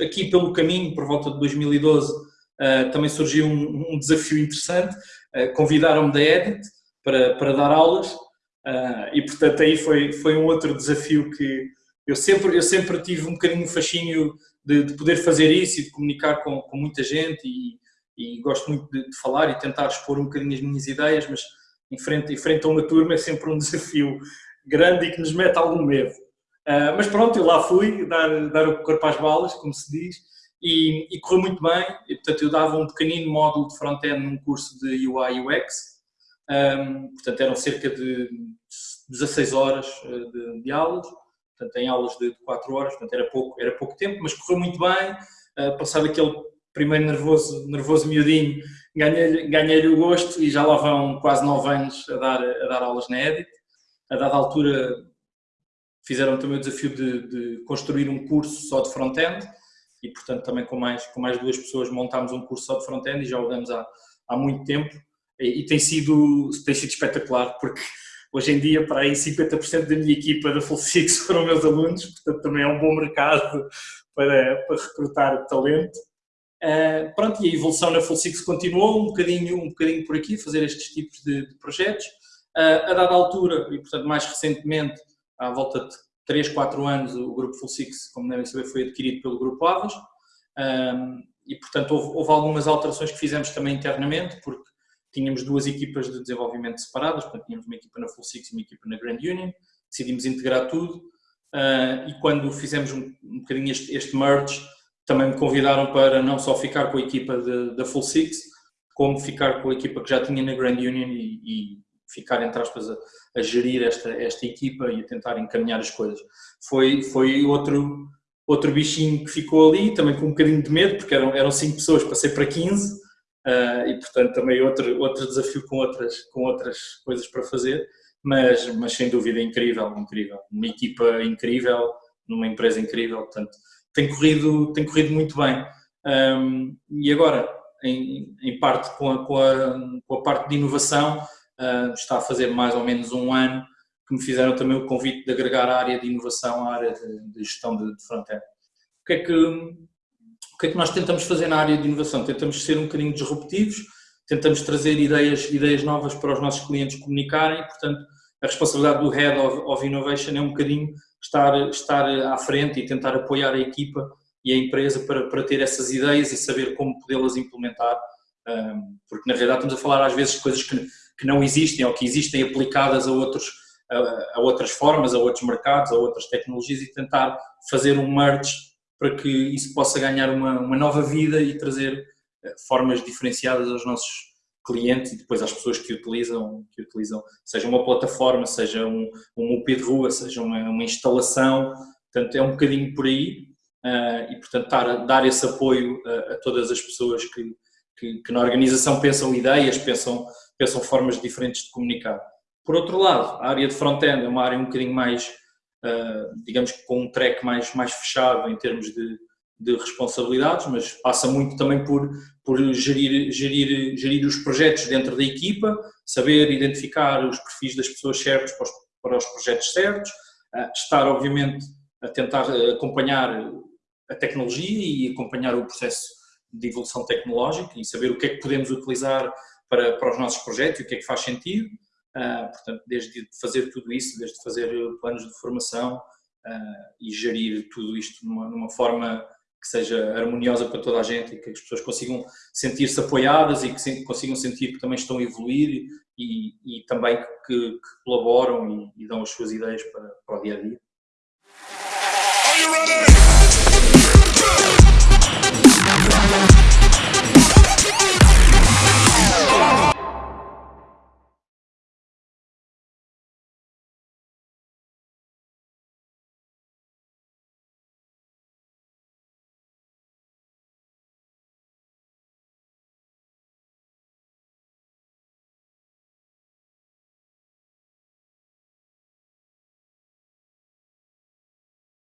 aqui pelo caminho, por volta de 2012, uh, também surgiu um, um desafio interessante. Uh, Convidaram-me da Edit para, para dar aulas uh, e, portanto, aí foi, foi um outro desafio que eu sempre, eu sempre tive um bocadinho fascínio de, de poder fazer isso e de comunicar com, com muita gente e, e gosto muito de, de, falar e tentar expor um bocadinho as minhas ideias, mas em frente, em frente a uma turma é sempre um desafio grande e que nos mete algum medo. Uh, mas pronto, eu lá fui dar, dar o corpo às balas, como se diz, e, e correu muito bem. E, portanto, eu dava um pequenino módulo de front-end num curso de UI UX. Um, portanto, eram cerca de 16 horas ah, de, de aulas, portanto, em aulas de 4 horas, portanto, era pouco, era pouco tempo, mas correu muito bem. Uh, passado aquele primeiro nervoso, nervoso miudinho, ganhei-lhe ganhei o gosto e já lá vão quase 9 anos a dar, a dar aulas na Edit. A dada altura, fizeram também o desafio de, de construir um curso só de front-end e, portanto, também com mais, com mais duas pessoas montámos um curso só de front-end e já o damos há, há muito tempo e, e, tem, sido, tem sido espetacular porque hoje em dia para aí 50% da minha equipa da Full Six foram meus alunos, portanto também é um bom mercado para, para recrutar talento. Uh, pronto, e a evolução na Full Six continuou um bocadinho, um bocadinho por aqui, fazer estes tipos de, de projetos. Uh, a dada altura, e portanto mais recentemente, à volta de 3, 4 anos, o grupo Full Six, como devem saber, foi adquirido pelo grupo Avas um, e, portanto, houve, houve, algumas alterações que fizemos também internamente, porque tínhamos duas equipas de desenvolvimento separadas, portanto, tínhamos uma equipa na Full Six e uma equipa na Grand Union, decidimos integrar tudo. Uh, e quando fizemos um, um bocadinho este, este, merge, também me convidaram para não só ficar com a equipa da Full Six, como ficar com a equipa que já tinha na Grand Union e, e ficar, entre aspas, a, a, gerir esta, esta equipa e a tentar encaminhar as coisas. Foi, foi outro, outro bichinho que ficou ali, também com um bocadinho de medo, porque eram, eram cinco pessoas, passei para 15, uh, ah, e portanto também outro, outro desafio com outras, com outras coisas para fazer, mas, mas sem dúvida incrível, incrível. Uma equipa incrível, numa empresa incrível, portanto tem corrido, tem corrido muito bem. Um, e agora, em, em parte com a, com, a, com a parte de inovação, uh, está a fazer mais ou menos um ano que me fizeram também o convite de agregar a área de inovação à área de, gestão de, de front-end. O que, é que, o que é que nós tentamos fazer na área de inovação? Tentamos ser um bocadinho disruptivos, tentamos trazer ideias, ideias novas para os nossos clientes comunicarem, portanando, a responsabilidade do Head of, of Innovation é um bocadinho estar, estar à frente e tentar apoiar a equipa e a empresa para, para ter essas ideias e saber como podê-las implementar, um, porque na realidade estamos a falar às vezes de coisas que que não existem ou que existem aplicadas a, outros, a, a outras formas, a outros mercados, a outras tecnologias e tentar fazer um merge para que isso possa ganhar uma, uma nova vida e trazer eh, formas diferenciadas aos nossos clientes e depois às pessoas que utilizam, que utilizam seja uma plataforma, seja um, um UP de rua, seja uma, uma instalação, portanto é um bocadinho por aí uh, e portanto dar, dar esse apoio a, a todas as pessoas que, que, que, na organização pensam ideias, pensam pensam formas diferentes de comunicar. Por outro lado, a área de front-end é uma área um bocadinho mais, uh, digamos que com um track mais, mais fechado em termos de, de responsabilidades, mas passa muito também por, por gerir, gerir, gerir os projetos dentro da equipa, saber identificar os perfis das pessoas certas para os, para os projetos certos, uh, estar obviamente a tentar acompanhar a tecnologia e acompanhar o processo de evolução tecnológica e saber o que é que podemos utilizar para, para os nossos projetos e o que é que faz sentido. Uh, portanto, desde fazer tudo isso, desde fazer planos de formação uh, e gerir tudo isto numa, numa, forma que seja harmoniosa para toda a gente e que as pessoas consigam sentir-se apoiadas e que consigam sentir que também estão a evoluir e, e também que, que colaboram e, e, dão as suas ideias para, para o dia a dia.